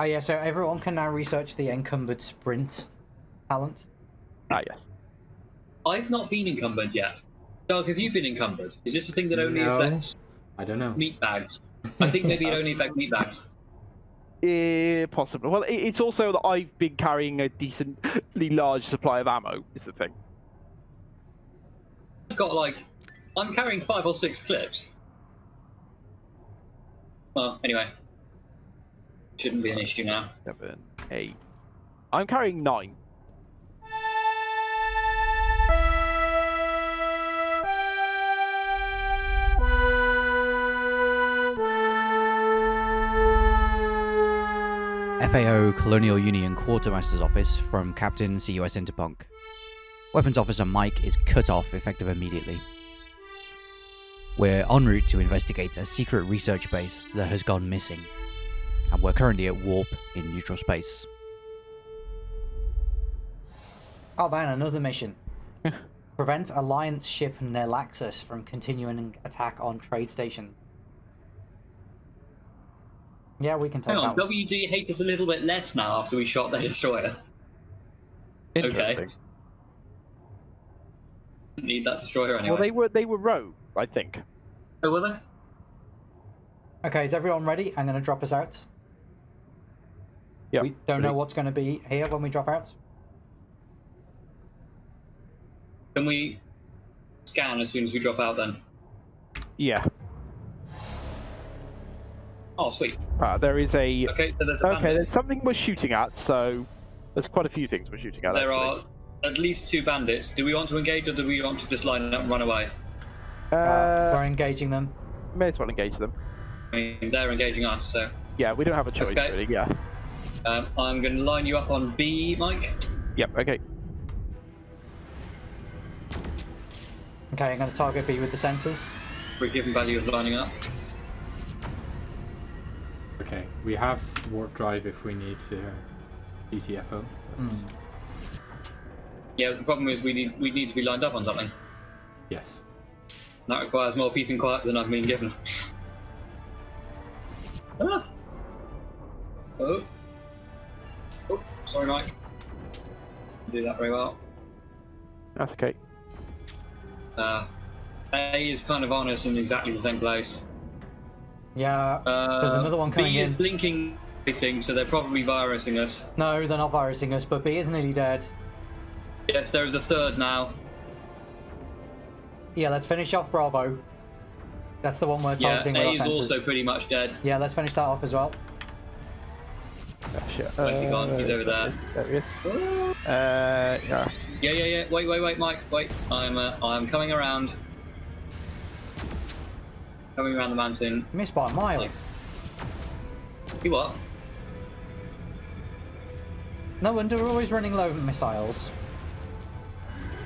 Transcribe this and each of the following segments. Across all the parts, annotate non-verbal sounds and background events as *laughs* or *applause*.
Oh yeah, so everyone can now research the encumbered sprint talent. Ah, yes. I've not been encumbered yet. Doug, have you been encumbered? Is this a thing that only No. affects I don't know. meat bags? I think maybe it only affects meat bags. *laughs* Eh, possibly. Well, it's also that I've been carrying a decently large supply of ammo. Is the thing. I've got like, I'm carrying five or six clips. Well, anyway, shouldn't be an issue now. Seven, eight. I'm carrying nine. FAO Colonial Union Quartermaster's Office from Captain CUS Interpunk. Weapons Officer Mike is cut off effective immediately. We're en route to investigate a secret research base that has gone missing, and we're currently at warp in neutral space. Oh man, another mission. Prevent Alliance ship Nelaxus from continuing attack on trade station. Yeah, we can take Hang on, that. one. WD hate us a little bit less now after we shot their destroyer. Okay. Interesting. Need that destroyer anyway. Well, they were they were rogue, I think. Oh, were they? Okay, is everyone ready? I'm going to drop us out. Yeah. We don't know what's going to be here when we drop out. Can we scan as soon as we drop out then? Yeah. Oh, sweet. Uh, there is a. Okay, so there's a Okay, bandit. there's something we're shooting at. So there's quite a few things we're shooting at. There actually. are at least two bandits. Do we want to engage or do we want to just line up and run away? Uh, Uh, we're engaging them. may as well engage them. I mean, they're engaging us, so Yeah, we don't have a choice Okay. really. Yeah. Um, I'm going to line you up on B, Mike. Yep. Okay. Okay, I'm going to target B with the sensors. We're given value of lining up. Okay, we have warp drive if we need to GTFO. Hmm. Yeah, the problem is we need we need to be lined up on something. Yes. That requires more peace and quiet than I've been given. Do that very well. That's okay. Uh, A is kind of on us in exactly the same place. Yeah, Uh, There's another one coming B in. is blinking everything, so they're probably virusing us. no, they're not virusing us, but B is nearly dead. Yes, there is a third now. Yeah, let's finish off Bravo. That's the one we're Yeah, targeting A with is our sensors. also pretty much dead. Yeah, let's finish that off as well. Shit. Where's he gone? He's over there. There he is. Uh, yeah. Yeah, yeah, yeah. Wait, wait, wait, Mike. Wait. I'm, uh, I'm coming around. Coming around the mountain. Missed by a mile. Like- You what? No wonder we're always running low on missiles.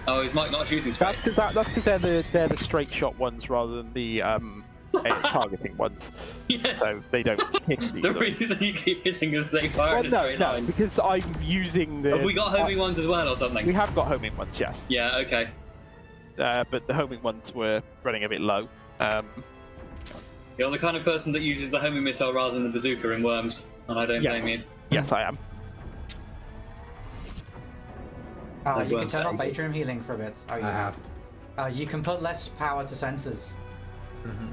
Oh, is Mike not shooting straight? That's because that, that's 'cause they're the they're the straight shot ones rather than the um aim targeting ones, *laughs* yes. so they don't *laughs* hit the. The reason you keep hitting is they fire well, no, straight no, line. because I'm using the. Have we got homing ones as well or something? We have got homing ones, yes, Yeah, okay. uh, but the homing ones were running a bit low. Um, You're the kind of person that uses the homing missile rather than the bazooka in Worms, and I don't Yes. blame you. yes, I am. Uh, you can turn off atrium healing for a bit. Oh, you I have. Uh, you can put less power to sensors. hmm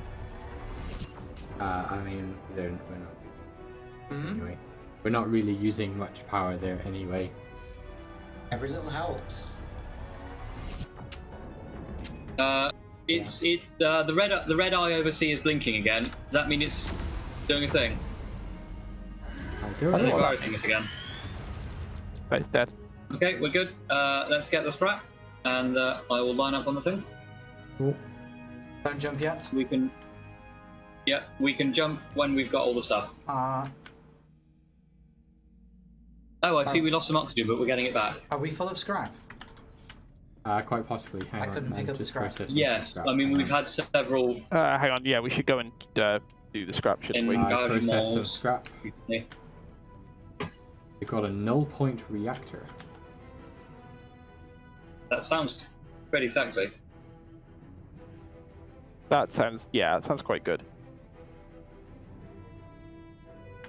Uh, I mean, we don't, we're not. Hmm? Anyway, we're not really using much power there anyway. Every little helps. Uh, it's it. Uh, the red the red eye over C is blinking again. Does that mean it's doing a thing? I'll do Is it it. virusing us again? But it's dead. Okay, we're good. Uh, let's get the scrap, and uh, I will line up on the thing. Don't jump yet. We can. Yeah, we can jump when we've got all the stuff. Uh, Oh, I see. Oh. We lost some oxygen, but we're getting it back. are we full of scrap? Uh, quite possibly. Hang I on, couldn't I'm pick up the just scrap. Yes, scrap. I mean Hang we've on. had several. Uh, hang on, yeah, we should go and uh, do the scrap, shouldn't In- we? Uh, Uh, Garden process some walls. scrap. recently. We've got a null point reactor. That sounds pretty sexy. That sounds, yeah, that sounds quite good.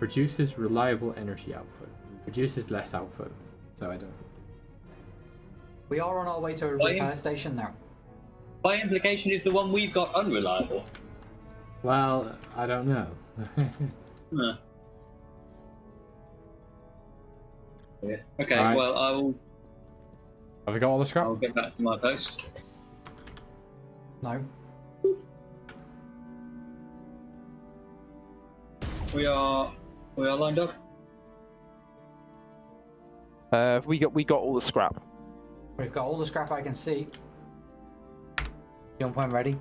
Produces reliable energy output. Produces less output. So I don't. We are on our way to a Why- repair station now. By implication, is the one we've got unreliable? Well, I don't know. *laughs* Huh. Yeah. Okay. Right. Well, I will. Have we got all the scrap? I'll get back to my post. No. We are. We are lined up. Uh, we got we got all the scrap. We've got all the scrap I can see. Jump when ready.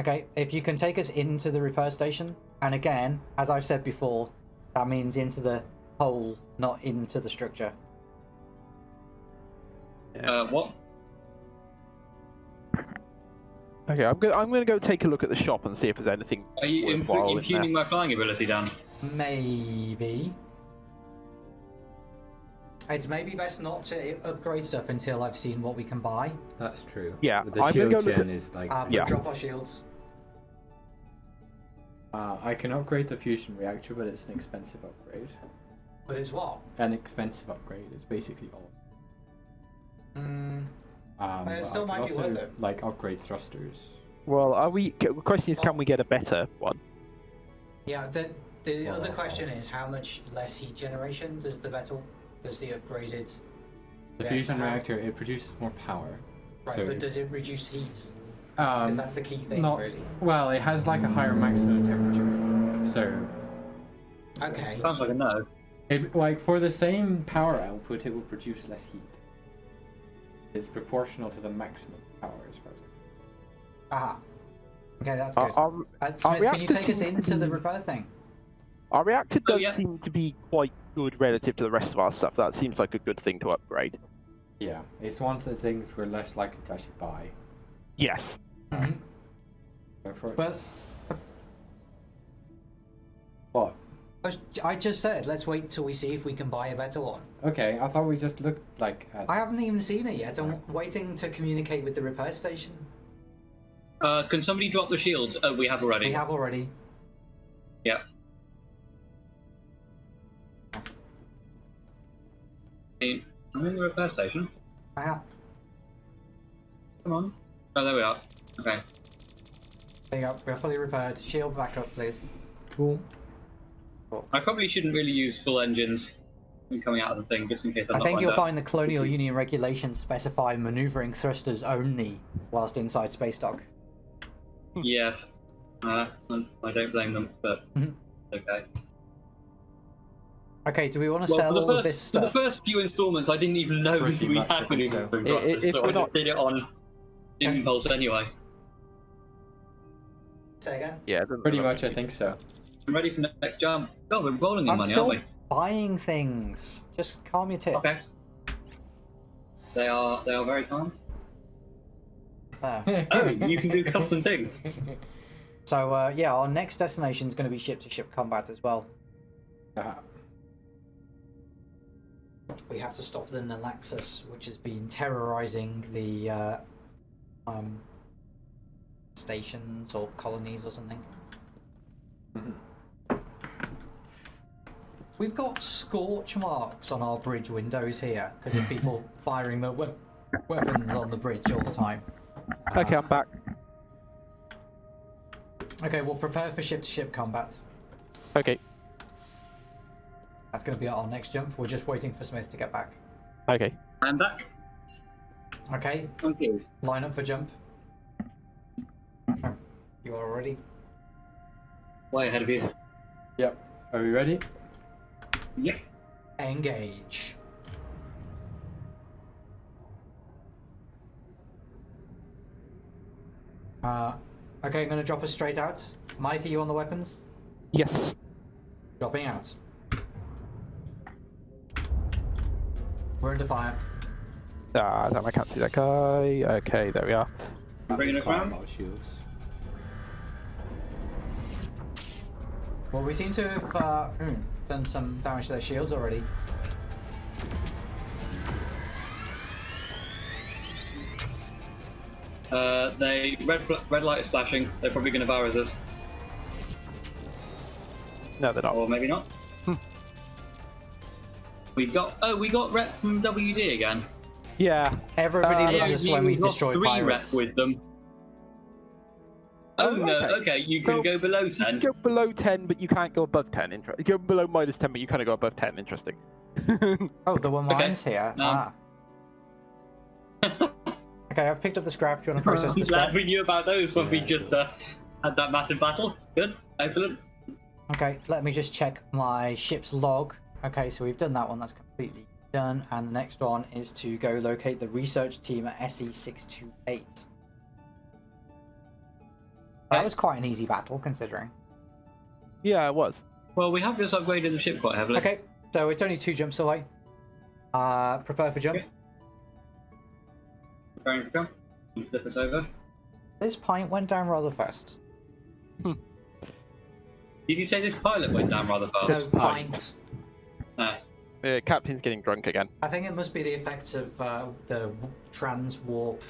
Okay, if you can take us into the repair station, and again, as I've said before, that means into the hole, not into the structure. Uh, what? Okay, I'm gonna I'm gonna go take a look at the shop and see if there's anything Are you imp- worthwhile impugning my flying ability, Dan? Maybe. It's maybe best not to upgrade stuff until I've seen what we can buy. That's true. Yeah, the I'm gonna shield go gen at- is like. Uh, Yeah. drop our shields. Uh, I can upgrade the fusion reactor, but it's an expensive upgrade. But it's what? An expensive upgrade. It's basically all. Mm, Um, Well, it still might can be also, worth it. Like upgrade thrusters. Well, are we? The question is, can we get a better one? yeah, the, the Well, other question is how much less heat generation does the metal, does the upgraded... The Yeah, fusion have- reactor it produces more power. Right, So- but does it reduce heat? Because Um, that's the key thing, not really. well. It has like a higher maximum temperature, so Okay. Sounds like a no. it like for the same power output, it will produce less heat. It's proportional to the maximum power, as far as. Ah. Okay, that's Our, good. our, Uh, our Smith, can you take us into the be- repair thing? our reactor Oh, does yeah. seem to be quite good relative to the rest of our stuff. That seems like a good thing to upgrade. Yeah, it's one of the things we're less likely to actually buy. Yes. hmm Go for it. But I just said, let's wait till we see if we can buy a better one. Okay, I thought we just looked like at. I haven't even seen it yet. I'm waiting to communicate with the repair station. Uh, can somebody drop the shields? Oh, we have already. We have already. Yeah. I'm in the repair station. I have. Come on. Oh, there we are. Okay. There you go. We're fully repaired. Shield back up, please. Cool. I probably shouldn't really use full engines when coming out of the thing, just in case I'm I not think you'll up. find the Colonial Union regulations specify maneuvering thrusters only whilst inside space dock. Yes. Uh, I don't blame them, but Mhm. okay. Okay, do we want to Well, sell for the, all first, of this for the first few installments, I didn't even know Pretty we had think so. maneuvering I- i- thrusters, if so we're I not- just did it on impulse anyway. Say again? Yeah. Pretty much, I think so. I'm ready for the next jump. God, we're rolling in I'm money, still aren't buying things. Just calm your we? tits. Okay. They are they are very calm. There. *laughs* Oh, you can do custom things. *laughs* So uh, yeah, our next destination is going to be ship-to-ship combat as well. Uh, We have to stop the Nalaxus, which has been terrorizing the uh, um, stations or colonies or something. We've got scorch marks on our bridge windows here because of people *laughs* firing their we- weapons on the bridge all the time. Okay, I'm back. Okay, we'll prepare for ship-to-ship combat. Okay. That's going to be our next jump. We're just waiting for Smith to get back. Okay. I'm back. Okay, Thank you. line up for jump. You are ready? Way ahead of you. Yep. Are we ready? Yep. Engage. Uh, okay, I'm going to drop us straight out. Mike, are you on the weapons? Yes. Dropping out. We're under fire. Ah, damn, I can't see that guy. Okay, there we are. Bringing it Quite a round? lot of shields. Well, we seem to have uh, hmm, done some damage to their shields already. Uh, they red red light is flashing. They're probably going to virus us, No, they're not. or maybe not. we got oh, we got rep from WD again. Yeah. Everybody Uh, loves us when we lost destroy three pirates. rep with them. Oh, Oh, no, okay. okay, you can So- go below You can 10. go below 10, but you can't go above 10. Inter- you go below minus 10, but you can't go above 10. Interesting. *laughs* Oh, there were Okay. mines here. Um, ah. *laughs* Okay, I've picked up the scrap. Do you want to process I'm the scrap? glad we knew about those when we just uh, had that massive battle. Good, excellent. Okay, let me just check my ship's log. Okay, so we've done that one. That's completely done. And the next one is to go locate the research team at SE628. That was quite an easy battle, considering. yeah, it was. Well, we have just upgraded the ship quite heavily. Okay, so it's only two jumps away. Uh, prepare for jump. Okay. Preparing for jump. Flip us over. This pint went down rather fast. Did you say this pilot went down rather fast? No, pint. Ah, Uh, Captain's getting drunk again. I think it must be the effects of uh, the trans warp.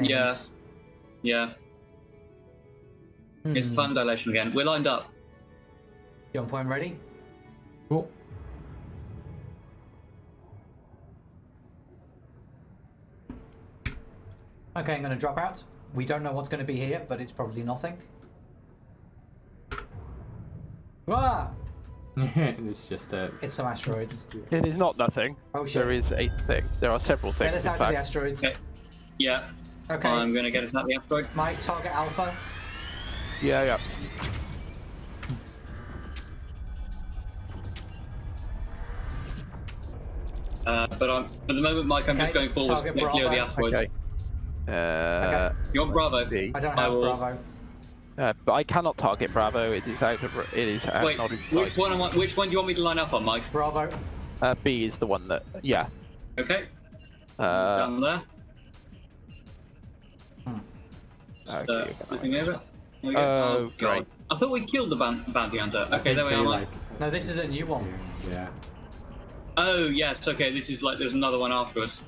yeah. Yeah. Yeah, it's Hmm. time dilation again. We're lined up. Jump point ready. Cool. Okay, I'm going to drop out. We don't know what's going to be here, but it's probably nothing. Ah! *laughs* it's just a. It's some asteroids. It is not nothing. Oh shit. There is a thing. There are several things. Get things. us out of the asteroids. Okay. Yeah, Okay. I'm gonna get us out of the asteroid. Mike, target Alpha. Yeah, yeah. Uh, but I'm, at the moment, Mike, I'm just going forward target to clear the asteroids. Okay. Uh, You want Bravo? B. I don't I have will- Bravo. Uh, but I cannot target Bravo. It is out of. It is out, Wait, not in which one, am I, which one do you want me to line up on, Mike? Bravo. Uh, B is the one that. Yeah. Okay, Uh, down there. okay, Uh, you're gonna- flipping over. There we go. Oh, God. great. I thought we killed the boun- bounty hunter. Okay, there we are, Mike. like, No, this is a new one. Yeah. Oh, yes, okay, this is like, there's another one after us.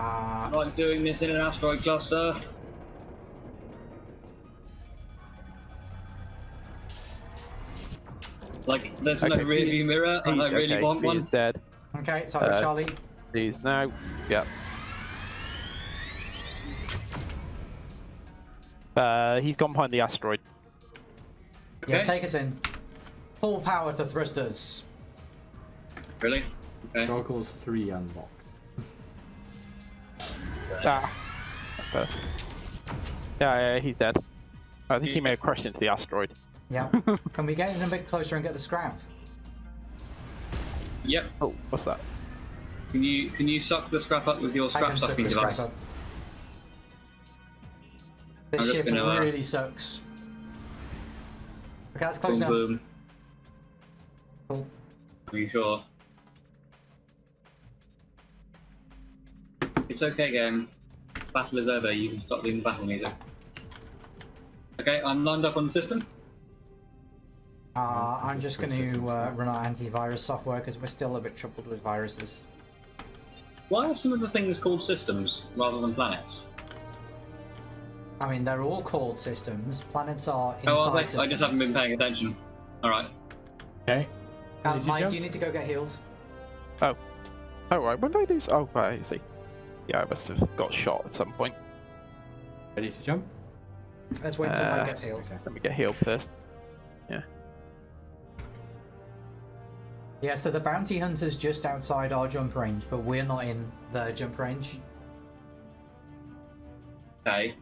Uh, Like doing this in an asteroid cluster. Like, there's no Okay, rear B- view mirror, and I B- really okay, want B one. is dead. okay, sorry, Uh, Charlie. These now. Yep. Uh, he's gone behind the asteroid. Yeah, take us in. Full power to thrusters. Really? Okay. Goggles 3 unlocked. Ah. Uh, yeah, yeah, he's dead. I think he may have crashed into the asteroid. Yeah. *laughs* Can we get in a bit closer and get the scrap? Yep. Oh, what's that? Can you can you suck the scrap up with your scrap can suck sucking the scrap device? up. This ship really sucks. Okay, that's close Boom enough. boom. Cool. Are you sure? It's okay, game. Battle is over. You can stop doing the battle music. Okay, I'm lined up on the system. Uh, I'm just going to uh, run our antivirus software because we're still a bit troubled with viruses. Why are some of the things called systems rather than planets? I mean, they're all called systems. Planets are inside Oh, are they? systems. I just haven't been paying attention. All right. Okay. Uh, you Mike, jump? you need to go get healed. Oh. Oh, right. When did I do lose? Oh, right, I see. Yeah, I must have got shot at some point. Ready to jump? Let's wait until Uh, Mike gets healed. Let me get healed first. Yeah, Yeah, so the bounty hunter's just outside our jump range, but we're not in the jump range. Okay.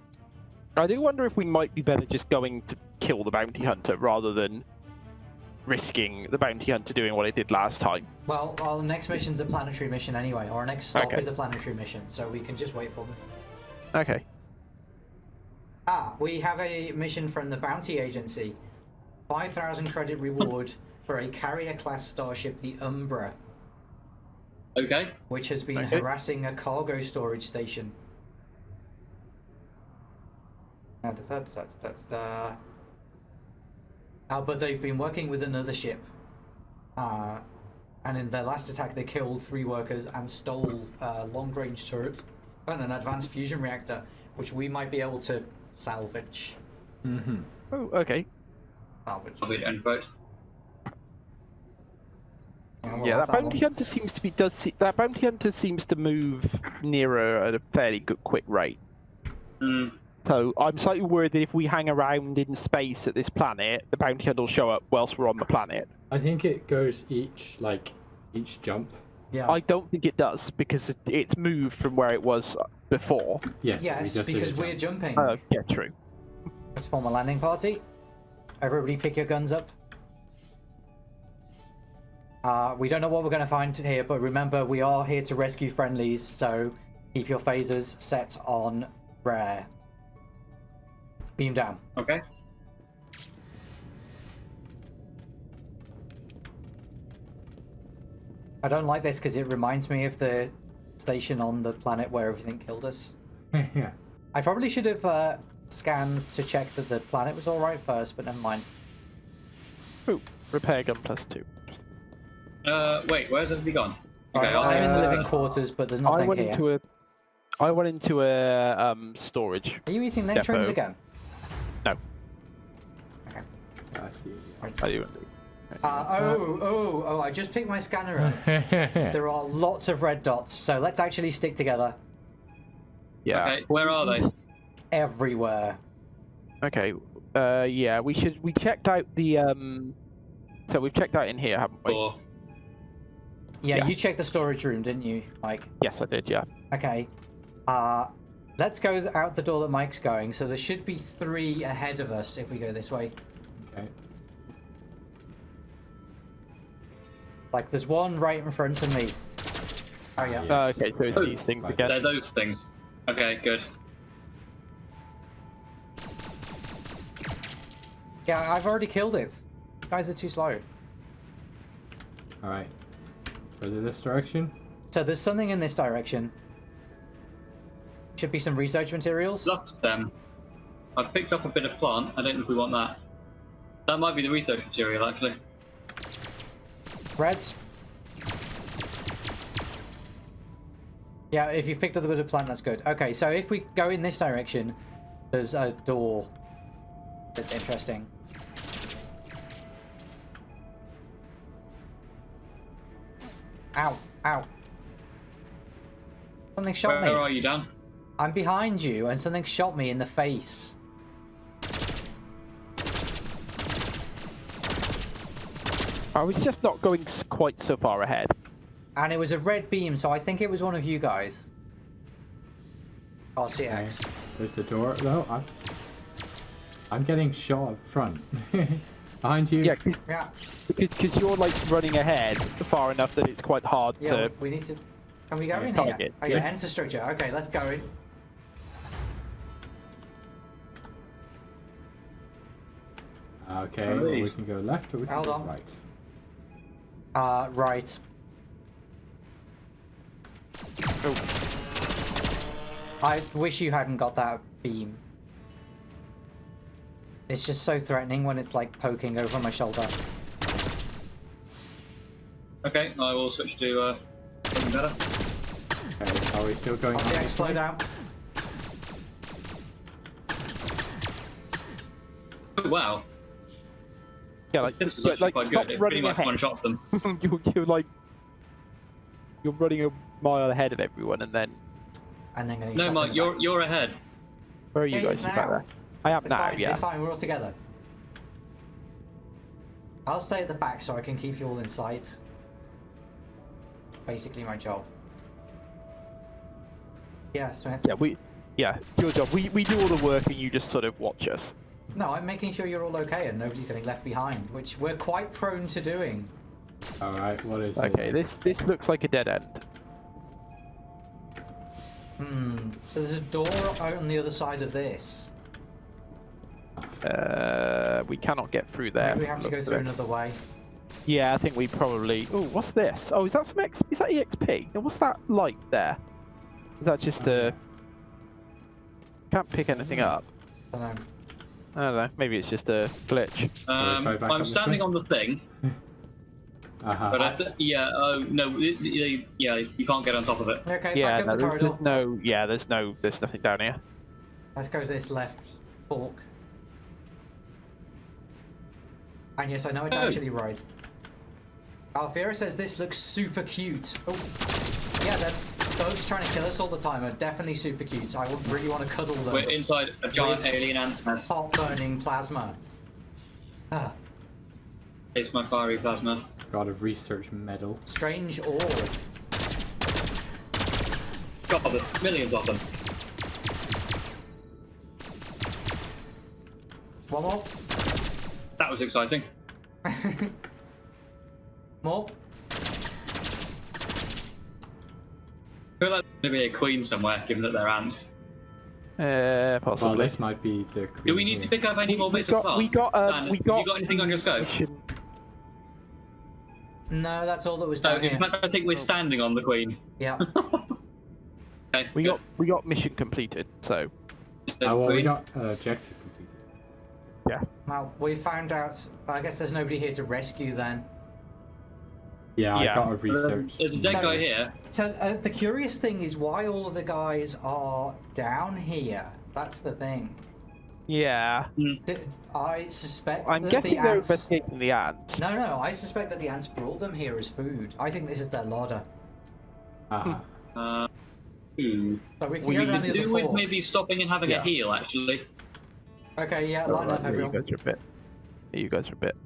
I do wonder if we might be better just going to kill the bounty hunter rather than risking the bounty hunter doing what it did last time. Well, our next mission's a planetary mission anyway. Our next stop Okay. is a planetary mission, so we can just wait for them. Okay. Ah, we have a mission from the bounty agency. 5,000 credit reward for a carrier class starship, the Umbra, Okay. which has been Okay. harassing a cargo storage station. Da, da, da, da, da, da. But they've been working with another ship. Uh, And in their last attack, they killed three workers and stole uh, long-range turret and an advanced fusion reactor, which we might be able to salvage. Mm-hmm. Oh, okay. Salvage. I'll be end quote. And we'll yeah, have that bounty one. hunter seems to be does se- that bounty hunter seems to move nearer at a fairly good quick rate. Hmm. So I'm slightly worried that if we hang around in space at this planet, the bounty hunter will show up whilst we're on the planet. I think it goes each like each jump. Yeah. I don't think it does because it, it's moved from where it was before. Yes. but we Yes, just did a because we're jump. jumping. Uh, yeah, true. Let's form a landing party. Everybody pick your guns up. Uh, we don't know what we're going to find here, but remember, we are here to rescue friendlies, so keep your phasers set on rare. Beam down. Okay. I don't like this because it reminds me of the station on the planet where everything killed us. *laughs* yeah. I probably should have uh, scanned to check that the planet was alright first, but never mind. Ooh, repair gun plus two. Uh, wait, where's everybody gone? Okay, Alright, I'll I'm in the uh, living quarters, but there's nothing I went here. into a, I went into a um storage. Are you eating nectarines again? I see. I do. Uh, oh, oh, oh, I just picked my scanner up. *laughs* there are lots of red dots, so let's actually stick together Yeah. Okay, where are they? everywhere. Okay. Uh, yeah, we should. We checked out the um. So we've checked out in here, haven't we? Or Yeah, Yeah. you checked the storage room, didn't you, Mike? Yes, I did. Yeah. Okay. Uh, let's go out the door that Mike's going. So there should be three ahead of us if we go this way. Okay. Like, there's one right in front of me. Oh, yeah. Yeah. Uh, okay, so it's Oh, these things right. again. they're those things. Okay, good. Yeah, I've already killed it. You guys are too slow. All right. Further this direction. So there's something in this direction. Should be some research materials. Lost them. I've picked up a bit of plant. I don't know if we want that. That might be the research material, actually. Reds. Yeah, if you've picked up bit of plant, that's good. Okay, so if we go in this direction, there's a door. That's interesting. Ow, ow. Something shot Where me. Where are you, Dan? I'm behind you, and something shot me in the face. I was just not going quite so far ahead. And it was a red beam, so I think it was one of you guys. Oh, RCX. There's the door. No, I'm. I'm getting shot up front. *laughs* Behind you. Yeah, 'cause- Yeah, because you're like running ahead far enough that it's quite hard yeah, to. we need to... Can we go Okay, in here? target. Okay, Yes. enter structure. Okay, let's go in. Okay. One Well, we can go left or we can Hold go on. right. Uh, right. Oh, I wish you hadn't got that beam. It's just so threatening when it's like poking over my shoulder. Okay, I will switch to uh, something better. Okay. Are we still going? on RCX, slow way? down. Oh, wow, yeah, like, this is but, like quite stop good. It running pretty much ahead. one shots them. *laughs* you're, you're like you're running a mile ahead of everyone, and then And then getting No, shot in Mike, the you're back. you're ahead. where are you Yeah, guys? it's You back now. there? I am It's now. fine, Yeah. it's fine, we're all together. I'll stay at the back so I can keep you all in sight. Basically my job. Yeah, Smith. Yeah. We. Yeah. Your job. We we do all the work, and you just sort of watch us. No, I'm making sure you're all okay and nobody's getting left behind, which we're quite prone to doing. All right. What is Okay. it? This this looks like a dead end. Hmm. So there's a door out on the other side of this. Uh, we cannot get through there. Maybe we have to go through of it. another way. Yeah, I think we probably. Oh, what's this? Oh, is that some X? Is that EXP? What's that light there? Is that just a? Can't pick anything up. I don't know. I don't know. Maybe it's just a glitch. Um, I'm up standing on the thing. *laughs* Uh-huh. But I th- yeah, oh no, it- it- yeah, you can't get on top of it. Okay, Yeah, back no, up the there's, there's no. Yeah, there's no. There's nothing down here. Let's go to this left fork. And yes, I know it's Oh. actually right. Alfiera says this looks super cute. Oh, yeah, the bugs trying to kill us all the time are definitely super cute. I would really want to cuddle them. We're inside a giant alien ant's nest. Hot burning plasma. Ah, It's my fiery plasma. Got a research medal. strange ore. God, there's millions of them. One more. That was exciting. *laughs* more. Feel like there's going to be a queen somewhere, given that they're ants. Uh, Well, this might be the. queen. Do we need to pick up any more we bits got. of plant? We got. Uh, Dan, we have got. you got anything on your scope? mission- No, that's all that was So, down here. I think we're standing on the queen. Yeah. *laughs* Okay, We good. got. We got mission completed. So. here. Uh, well, we got uh, objective completed. Yeah. Well, we found out. I guess there's nobody here to rescue then. Yeah, Yeah. I got a Um, research. There's a dead So- guy here. So uh, the curious thing is why all of the guys are down here. That's the thing. Yeah. I suspect I'm that guessing the they're ants. investigating the ants. No, no, I suspect that the ants brought them here as food. I think this is their larder. Ah, Uh, hmm. So we can We go could the do other with floor. maybe stopping and having Yeah. a heal, actually. Okay, yeah, line up Yeah, you guys are a bit. You guys are a bit.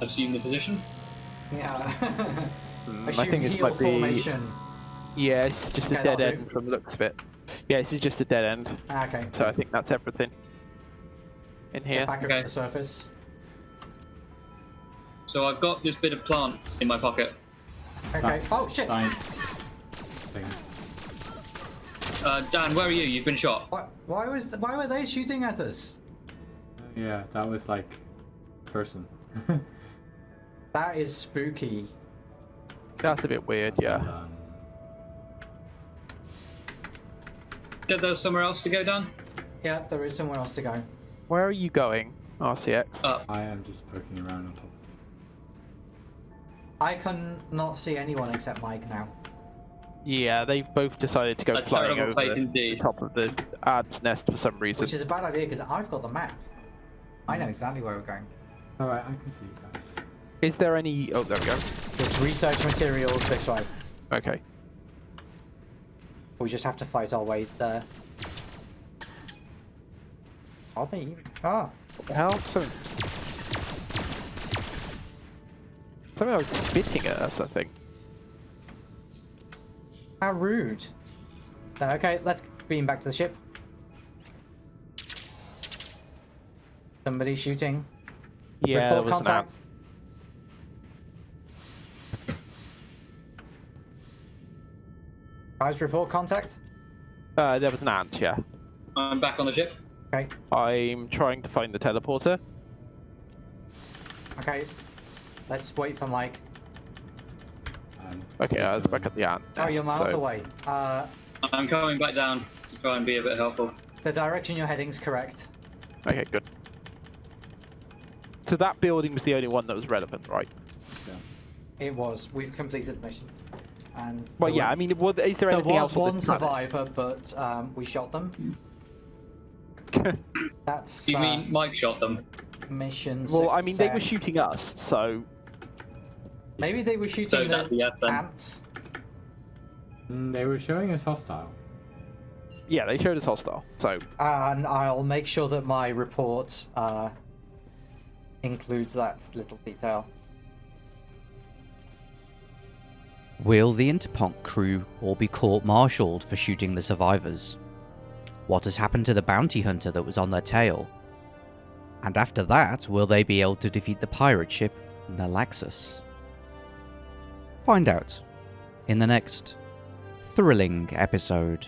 Assume the position. Yeah. *laughs* Mm, I think this heel might be. formation. Yeah, it's just Okay, a dead end do. from the looks of it. Yeah, this is just a dead end. Ah, Okay. So I think that's everything. In Get here. back up Okay. to the surface. So I've got this bit of plant in my pocket. Okay. Ah, Oh shit! science thing. Uh, Dan, where are you? You've been shot. Why, why was th- why were they shooting at us? Yeah, that was like person. *laughs* That is spooky. That's a bit weird, yeah. Said there somewhere else to go, Dan? Yeah, there is somewhere else to go. Where are you going, RCX? Up. I am just poking around on top of I can not see anyone except Mike now. Yeah, they've both decided to go A flying terrible over fate the, the top of the ad's nest for some reason. Which is a bad idea because I've got the map. I know exactly where we're going. Alright, I can see you guys. Is there any? Oh, there we go. There's research materials this way. Okay. We just have to fight our way there. Are they even? Ah, What the hell? Something was spitting at us, I think. how rude. Okay, let's beam back to the ship. Somebody shooting. Yeah, there Report was an contact. ant. Guys, report contact. Uh, there was an ant, yeah. I'm back on the ship. Okay, I'm trying to find the teleporter. okay. Let's wait for Mike. Um, Okay, I was back at the ant. Oh, you're miles so- away. Uh, I'm coming back down to try and be a bit helpful. the direction you're heading's correct. Okay, good. So that building was the only one that was relevant, right? Yeah. It was. We've completed the mission. And Well, yeah. wa- I mean, was, is there there anything was else? on one this survivor, but um, we shot them. *laughs* That's You uh, mean Mike shot them? mission. well, I mean, they were shooting us, so Maybe they were shooting So the that's the yes ants. mm, they were showing us hostile. yeah, they showed us hostile. So And I'll make sure that my report uh, includes that little detail. Will the Interponk crew all be court-martialed for shooting the survivors? What has happened to the bounty hunter that was on their tail? And after that, will they be able to defeat the pirate ship Nalaxus? Find out in the next thrilling episode.